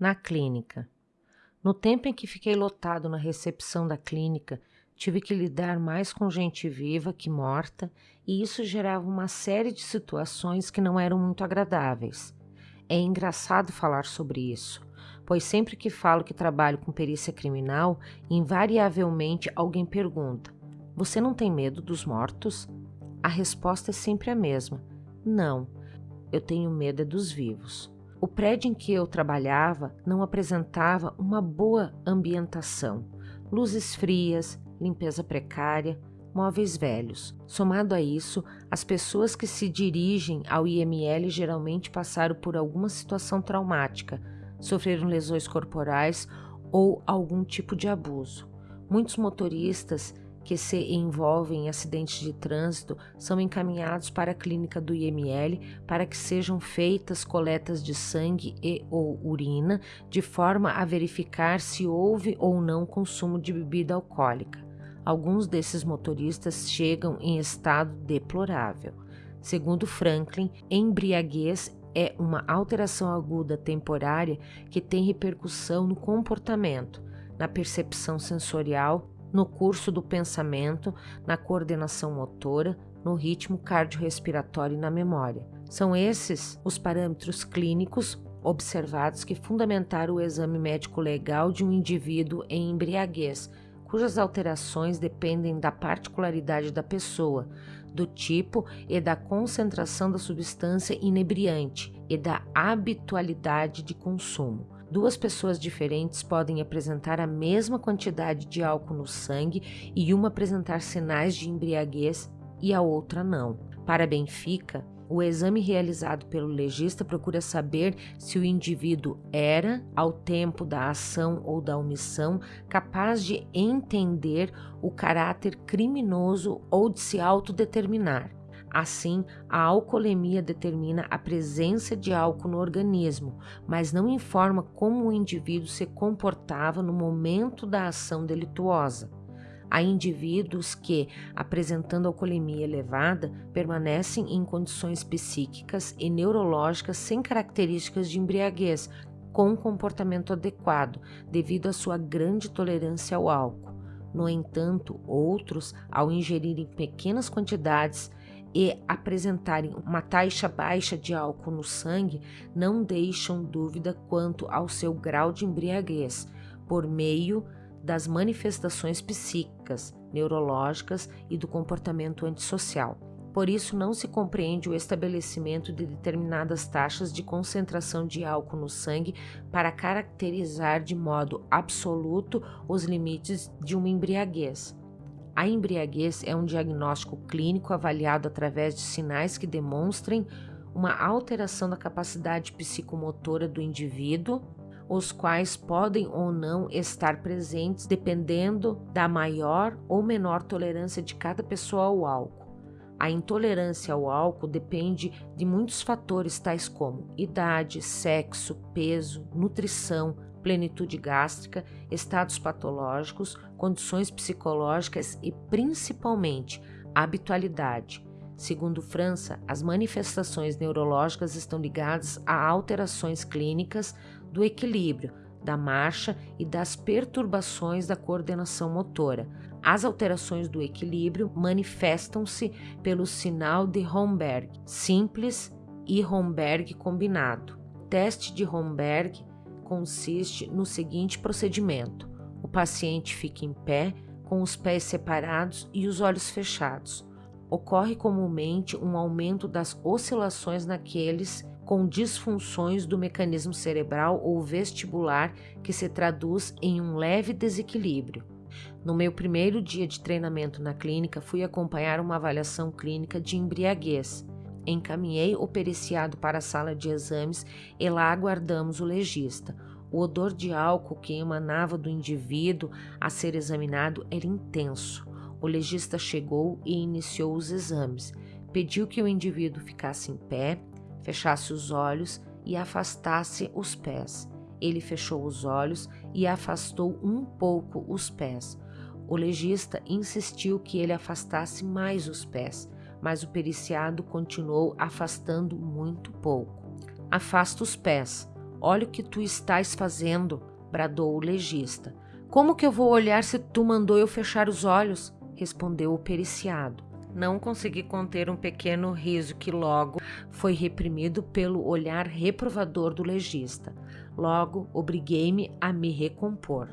na clínica. No tempo em que fiquei lotado na recepção da clínica, tive que lidar mais com gente viva que morta, e isso gerava uma série de situações que não eram muito agradáveis. É engraçado falar sobre isso, pois sempre que falo que trabalho com perícia criminal, invariavelmente alguém pergunta: Você não tem medo dos mortos? A resposta é sempre a mesma: Não, eu tenho medo é dos vivos. O prédio em que eu trabalhava não apresentava uma boa ambientação. Luzes frias, limpeza precária, móveis velhos. Somado a isso, as pessoas que se dirigem ao IML geralmente passaram por alguma situação traumática, sofreram lesões corporais ou algum tipo de abuso. Muitos motoristas que se envolvem em acidentes de trânsito são encaminhados para a clínica do IML para que sejam feitas coletas de sangue e ou urina de forma a verificar se houve ou não consumo de bebida alcoólica. Alguns desses motoristas chegam em estado deplorável. Segundo Franklin, embriaguez é uma alteração aguda temporária que tem repercussão no comportamento, na percepção sensorial no curso do pensamento, na coordenação motora, no ritmo cardiorrespiratório e na memória. São esses os parâmetros clínicos observados que fundamentaram o exame médico legal de um indivíduo em embriaguez, cujas alterações dependem da particularidade da pessoa, do tipo e da concentração da substância inebriante e da habitualidade de consumo. Duas pessoas diferentes podem apresentar a mesma quantidade de álcool no sangue e uma apresentar sinais de embriaguez e a outra não. Para Benfica, o exame realizado pelo legista procura saber se o indivíduo era, ao tempo da ação ou da omissão, capaz de entender o caráter criminoso ou de se autodeterminar. Assim, a alcoolemia determina a presença de álcool no organismo, mas não informa como o indivíduo se comportava no momento da ação delituosa. Há indivíduos que, apresentando alcoolemia elevada, permanecem em condições psíquicas e neurológicas sem características de embriaguez, com comportamento adequado, devido à sua grande tolerância ao álcool. No entanto, outros, ao ingerirem pequenas quantidades, e apresentarem uma taxa baixa de álcool no sangue não deixam dúvida quanto ao seu grau de embriaguez, por meio das manifestações psíquicas, neurológicas e do comportamento antissocial. Por isso, não se compreende o estabelecimento de determinadas taxas de concentração de álcool no sangue para caracterizar de modo absoluto os limites de uma embriaguez. A embriaguez é um diagnóstico clínico avaliado através de sinais que demonstrem uma alteração da capacidade psicomotora do indivíduo, os quais podem ou não estar presentes dependendo da maior ou menor tolerância de cada pessoa ao álcool. A intolerância ao álcool depende de muitos fatores, tais como idade, sexo, peso, nutrição, plenitude gástrica, estados patológicos, condições psicológicas e principalmente habitualidade. Segundo França, as manifestações neurológicas estão ligadas a alterações clínicas do equilíbrio, da marcha e das perturbações da coordenação motora. As alterações do equilíbrio manifestam-se pelo sinal de Romberg simples e Romberg combinado. O teste de Romberg consiste no seguinte procedimento: o paciente fica em pé, com os pés separados e os olhos fechados. Ocorre comumente um aumento das oscilações naqueles com disfunções do mecanismo cerebral ou vestibular que se traduz em um leve desequilíbrio. No meu primeiro dia de treinamento na clínica, fui acompanhar uma avaliação clínica de embriaguez. Encaminhei o periciado para a sala de exames e lá aguardamos o legista. O odor de álcool que emanava do indivíduo a ser examinado era intenso. O legista chegou e iniciou os exames. Pediu que o indivíduo ficasse em pé, fechasse os olhos e afastasse os pés. Ele fechou os olhos e afastou um pouco os pés. O legista insistiu que ele afastasse mais os pés mas o periciado continuou afastando muito pouco. Afasta os pés. Olha o que tu estás fazendo, bradou o legista. Como que eu vou olhar se tu mandou eu fechar os olhos? respondeu o periciado. Não consegui conter um pequeno riso que logo foi reprimido pelo olhar reprovador do legista. Logo, obriguei-me a me recompor.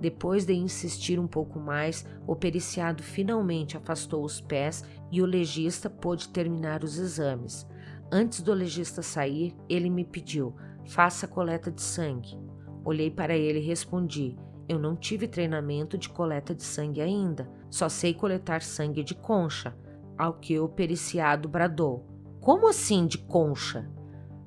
Depois de insistir um pouco mais, o periciado finalmente afastou os pés e o legista pôde terminar os exames. Antes do legista sair, ele me pediu: faça coleta de sangue. Olhei para ele e respondi: eu não tive treinamento de coleta de sangue ainda, só sei coletar sangue de concha. Ao que o periciado bradou: Como assim de concha?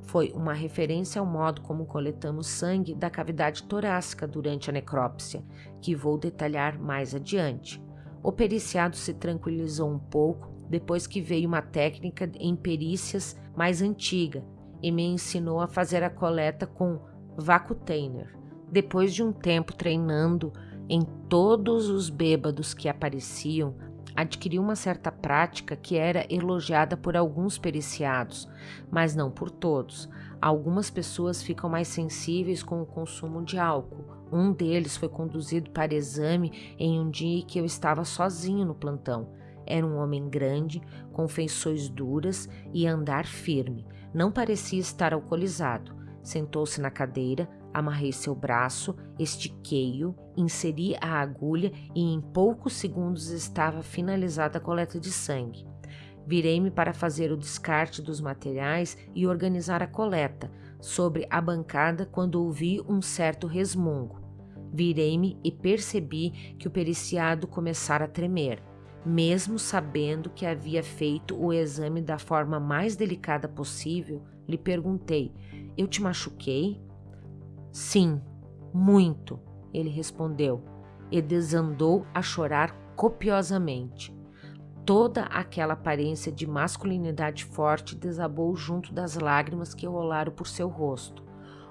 Foi uma referência ao modo como coletamos sangue da cavidade torácica durante a necrópsia, que vou detalhar mais adiante. O periciado se tranquilizou um pouco depois que veio uma técnica em perícias mais antiga e me ensinou a fazer a coleta com vacutainer. Depois de um tempo treinando em todos os bêbados que apareciam, adquiri uma certa prática que era elogiada por alguns periciados, mas não por todos. Algumas pessoas ficam mais sensíveis com o consumo de álcool. Um deles foi conduzido para exame em um dia que eu estava sozinho no plantão. Era um homem grande, com feições duras e andar firme. Não parecia estar alcoolizado. Sentou-se na cadeira, Amarrei seu braço, estiquei-o, inseri a agulha e em poucos segundos estava finalizada a coleta de sangue. Virei-me para fazer o descarte dos materiais e organizar a coleta sobre a bancada quando ouvi um certo resmungo. Virei-me e percebi que o periciado começara a tremer. Mesmo sabendo que havia feito o exame da forma mais delicada possível, lhe perguntei: Eu te machuquei? Sim, muito, ele respondeu, e desandou a chorar copiosamente. Toda aquela aparência de masculinidade forte desabou junto das lágrimas que rolaram por seu rosto.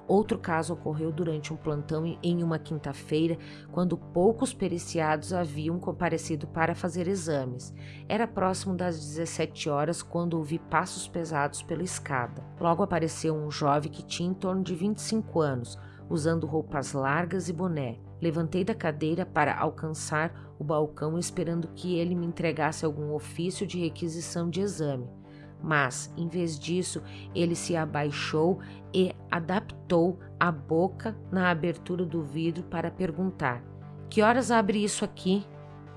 Outro caso ocorreu durante um plantão em uma quinta-feira, quando poucos periciados haviam comparecido para fazer exames. Era próximo das 17 horas quando ouvi passos pesados pela escada. Logo apareceu um jovem que tinha em torno de 25 anos, usando roupas largas e boné. Levantei da cadeira para alcançar o balcão esperando que ele me entregasse algum ofício de requisição de exame. Mas, em vez disso, ele se abaixou e adaptou a boca na abertura do vidro para perguntar: Que horas abre isso aqui?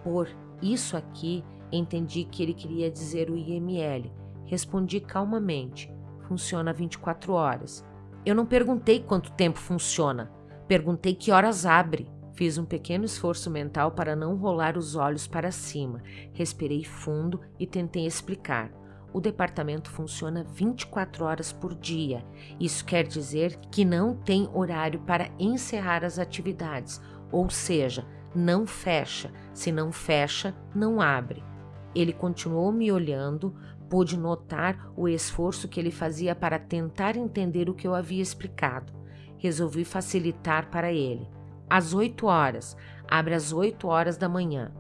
Por isso aqui, entendi que ele queria dizer o IML. Respondi calmamente: Funciona 24 horas. Eu não perguntei quanto tempo funciona, perguntei que horas abre. Fiz um pequeno esforço mental para não rolar os olhos para cima. Respirei fundo e tentei explicar. O departamento funciona 24 horas por dia. Isso quer dizer que não tem horário para encerrar as atividades, ou seja, não fecha. Se não fecha, não abre. Ele continuou me olhando, Pude notar o esforço que ele fazia para tentar entender o que eu havia explicado. Resolvi facilitar para ele. Às oito horas, abre às oito horas da manhã.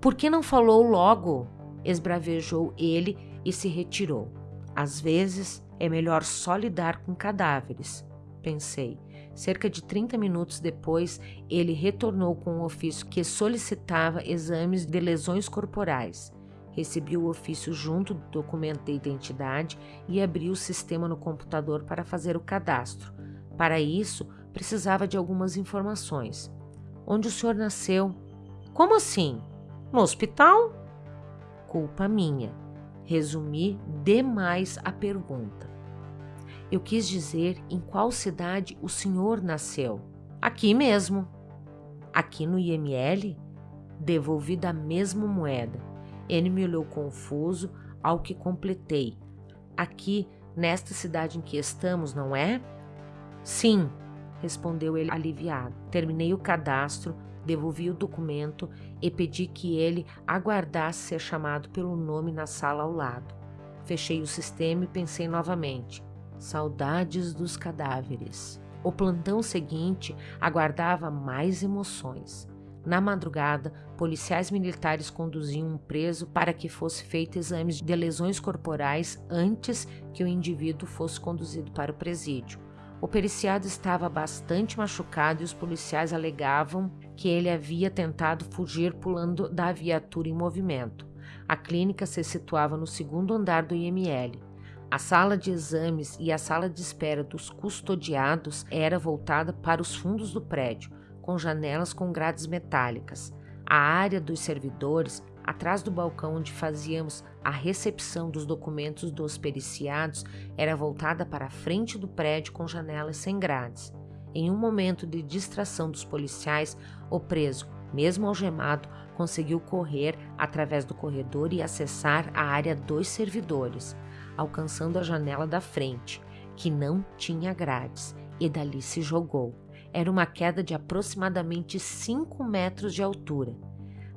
Por que não falou logo? Esbravejou ele e se retirou. Às vezes é melhor só lidar com cadáveres, pensei. Cerca de 30 minutos depois, ele retornou com um ofício que solicitava exames de lesões corporais. Recebi o ofício junto do documento de identidade e abri o sistema no computador para fazer o cadastro. Para isso, precisava de algumas informações. Onde o senhor nasceu? Como assim? No hospital? Culpa minha. Resumi demais a pergunta. Eu quis dizer em qual cidade o senhor nasceu. Aqui mesmo. Aqui no IML? Devolvi da mesma moeda. Ele me olhou confuso, ao que completei. Aqui, nesta cidade em que estamos, não é? Sim, respondeu ele aliviado. Terminei o cadastro, devolvi o documento e pedi que ele aguardasse ser chamado pelo nome na sala ao lado. Fechei o sistema e pensei novamente. Saudades dos cadáveres. O plantão seguinte aguardava mais emoções. Na madrugada, policiais militares conduziam um preso para que fosse feito exames de lesões corporais antes que o indivíduo fosse conduzido para o presídio. O periciado estava bastante machucado e os policiais alegavam que ele havia tentado fugir pulando da viatura em movimento. A clínica se situava no segundo andar do IML. A sala de exames e a sala de espera dos custodiados era voltada para os fundos do prédio, com janelas com grades metálicas. A área dos servidores, atrás do balcão onde fazíamos a recepção dos documentos dos periciados, era voltada para a frente do prédio com janelas sem grades. Em um momento de distração dos policiais, o preso, mesmo algemado, conseguiu correr através do corredor e acessar a área dos servidores alcançando a janela da frente, que não tinha grades, e dali se jogou. Era uma queda de aproximadamente 5 metros de altura.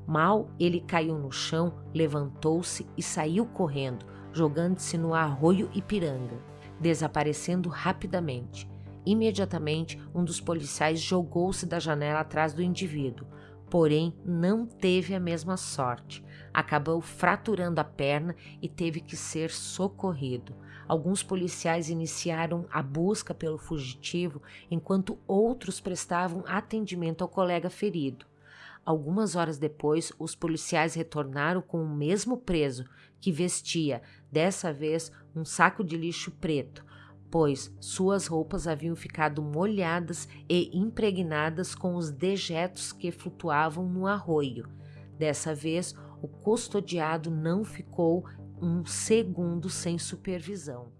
Mal ele caiu no chão, levantou-se e saiu correndo, jogando-se no arroio Ipiranga, desaparecendo rapidamente. Imediatamente, um dos policiais jogou-se da janela atrás do indivíduo, porém não teve a mesma sorte acabou fraturando a perna e teve que ser socorrido. Alguns policiais iniciaram a busca pelo fugitivo, enquanto outros prestavam atendimento ao colega ferido. Algumas horas depois, os policiais retornaram com o mesmo preso, que vestia, dessa vez, um saco de lixo preto, pois suas roupas haviam ficado molhadas e impregnadas com os dejetos que flutuavam no arroio. Dessa vez, o custodiado não ficou um segundo sem supervisão.